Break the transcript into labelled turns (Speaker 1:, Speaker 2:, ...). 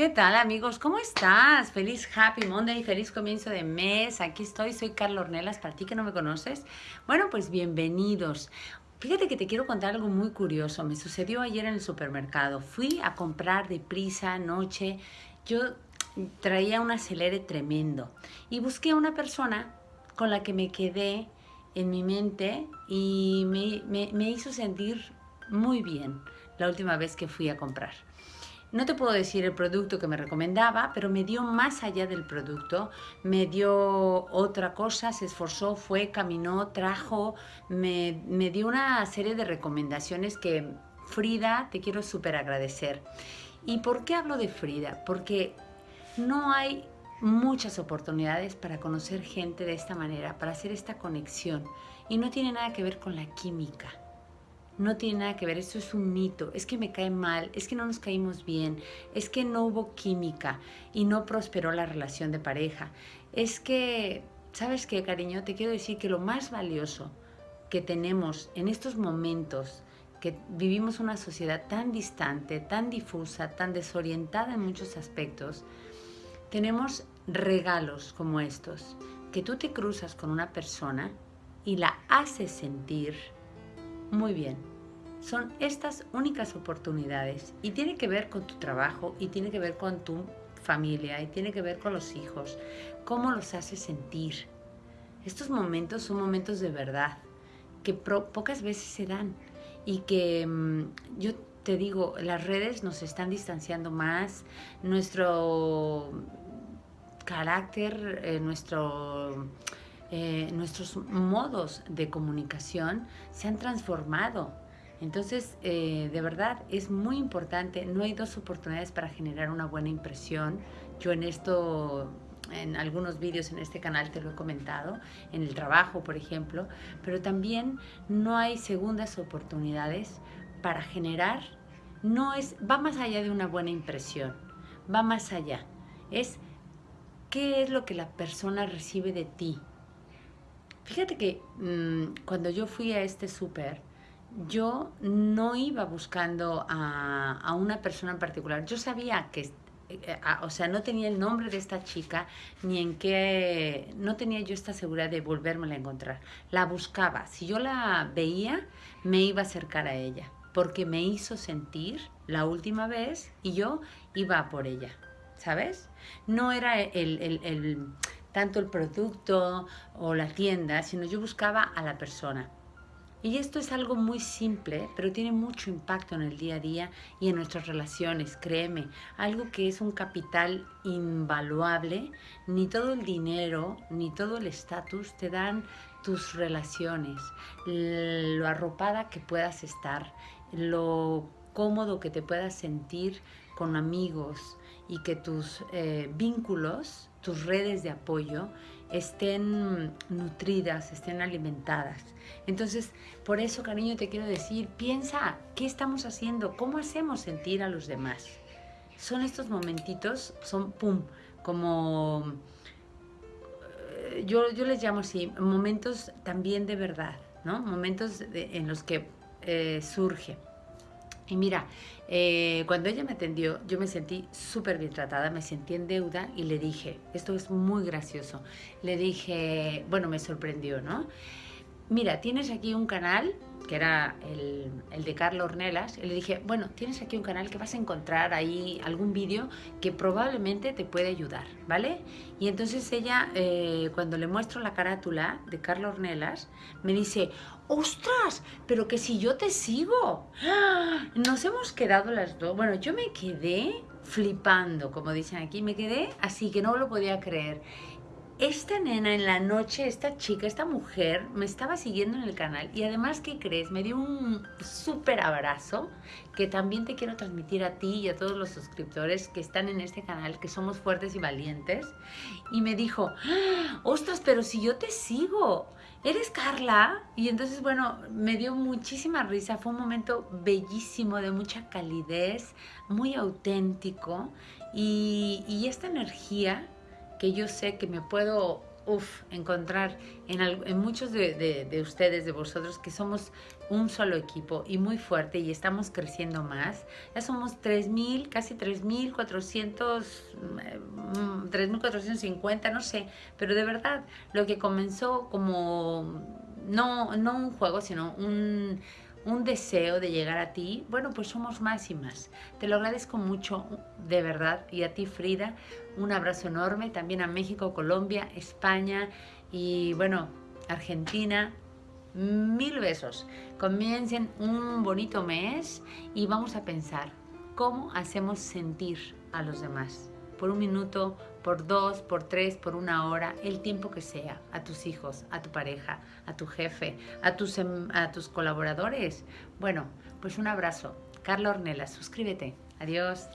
Speaker 1: ¿Qué tal amigos? ¿Cómo estás? Feliz Happy Monday, feliz comienzo de mes. Aquí estoy, soy Carla Ornelas, para ti que no me conoces. Bueno, pues bienvenidos. Fíjate que te quiero contar algo muy curioso. Me sucedió ayer en el supermercado. Fui a comprar de prisa anoche. Yo traía un acelere tremendo y busqué a una persona con la que me quedé en mi mente y me, me hizo sentir muy bien la última vez que fui a comprar. No te puedo decir el producto que me recomendaba, pero me dio más allá del producto, me dio otra cosa, se esforzó, fue, caminó, trajo, me, me dio una serie de recomendaciones que Frida te quiero súper agradecer. ¿Y por qué hablo de Frida? Porque no hay muchas oportunidades para conocer gente de esta manera, para hacer esta conexión. Y no tiene nada que ver con la química no tiene nada que ver, esto es un mito, es que me cae mal, es que no nos caímos bien, es que no hubo química y no prosperó la relación de pareja. Es que, ¿sabes qué, cariño? Te quiero decir que lo más valioso que tenemos en estos momentos, que vivimos una sociedad tan distante, tan difusa, tan desorientada en muchos aspectos, tenemos regalos como estos, que tú te cruzas con una persona y la haces sentir muy bien. Son estas únicas oportunidades y tiene que ver con tu trabajo y tiene que ver con tu familia y tiene que ver con los hijos, cómo los haces sentir. Estos momentos son momentos de verdad que pocas veces se dan y que mm, yo te digo, las redes nos están distanciando más, nuestro carácter, eh, nuestro eh, nuestros modos de comunicación se han transformado. Entonces, eh, de verdad, es muy importante, no hay dos oportunidades para generar una buena impresión. Yo en esto, en algunos vídeos en este canal te lo he comentado, en el trabajo, por ejemplo, pero también no hay segundas oportunidades para generar, no es, va más allá de una buena impresión, va más allá. Es qué es lo que la persona recibe de ti, Fíjate que mm, cuando yo fui a este súper, yo no iba buscando a, una persona en particular. Yo sabía que, eh, o sea, no tenía el nombre de esta chica, ni en qué, no tenía yo esta seguridad de volverme a encontrar. La buscaba. Si yo la veía, me iba a acercar a ella, porque me hizo sentir la última vez y yo iba por ella, ¿sabes? No era el tanto el producto o la tienda, sino yo buscaba a la persona. Y esto es algo muy simple, pero tiene mucho impacto en el día a día y en nuestras relaciones, créeme. Algo que es un capital invaluable, ni todo el dinero, ni todo el estatus te dan tus relaciones, lo arropada que puedas estar, lo cómodo que te puedas sentir con amigos y que tus eh, vínculos tus redes de apoyo estén nutridas, estén alimentadas. Entonces, por eso, cariño, te quiero decir, piensa, ¿qué estamos haciendo? ¿Cómo hacemos sentir a los demás? Son estos momentitos, son, pum, como, eh, yo, yo les llamo así, momentos también de verdad, ¿no? Momentos en los que eh, surge y mira, eh, cuando ella me atendió, yo me sentí súper bien tratada, me sentí en deuda y le dije, esto es muy gracioso, le dije, bueno, me sorprendió, ¿no? Mira, tienes aquí un canal, que era el, el de Carlos Ornelas, y le dije, bueno, tienes aquí un canal que vas a encontrar ahí algún vídeo que probablemente te puede ayudar, ¿vale? Y entonces ella, eh, cuando le muestro la carátula de Carlos Ornelas, me dice, ¡Ostras! Pero que si yo te sigo. Nos hemos quedado las dos. Bueno, yo me quedé flipando, como dicen aquí. Me quedé así que no lo podía creer. Esta nena en la noche, esta chica, esta mujer, me estaba siguiendo en el canal. Y además, ¿qué crees? Me dio un súper abrazo que también te quiero transmitir a ti y a todos los suscriptores que están en este canal, que somos fuertes y valientes. Y me dijo, ¡Ostras, pero si yo te sigo! ¿eres Carla? Y entonces, bueno, me dio muchísima risa, fue un momento bellísimo, de mucha calidez, muy auténtico y, esta energía que yo sé que me puedo encontrar en, muchos de, ustedes, de vosotros, que somos un solo equipo y muy fuerte y estamos creciendo más. Ya somos 3.000, casi 3.400, 3.450, mm, no sé, pero de verdad, lo que comenzó como, no, no un juego, sino un, un deseo de llegar a ti, bueno, pues somos más y más. Te lo agradezco mucho, de verdad, y a ti, Frida, un abrazo enorme, también a México, Colombia, España y, bueno, Argentina, mil besos. Comiencen un bonito mes y vamos a pensar cómo hacemos sentir a los demás. Por un minuto, por dos, por tres, por una hora, el tiempo que sea, a tus hijos, a tu pareja, a tu jefe, a tus, em, a tus colaboradores. Bueno, pues un abrazo. Carla Ornella, suscríbete. Adiós.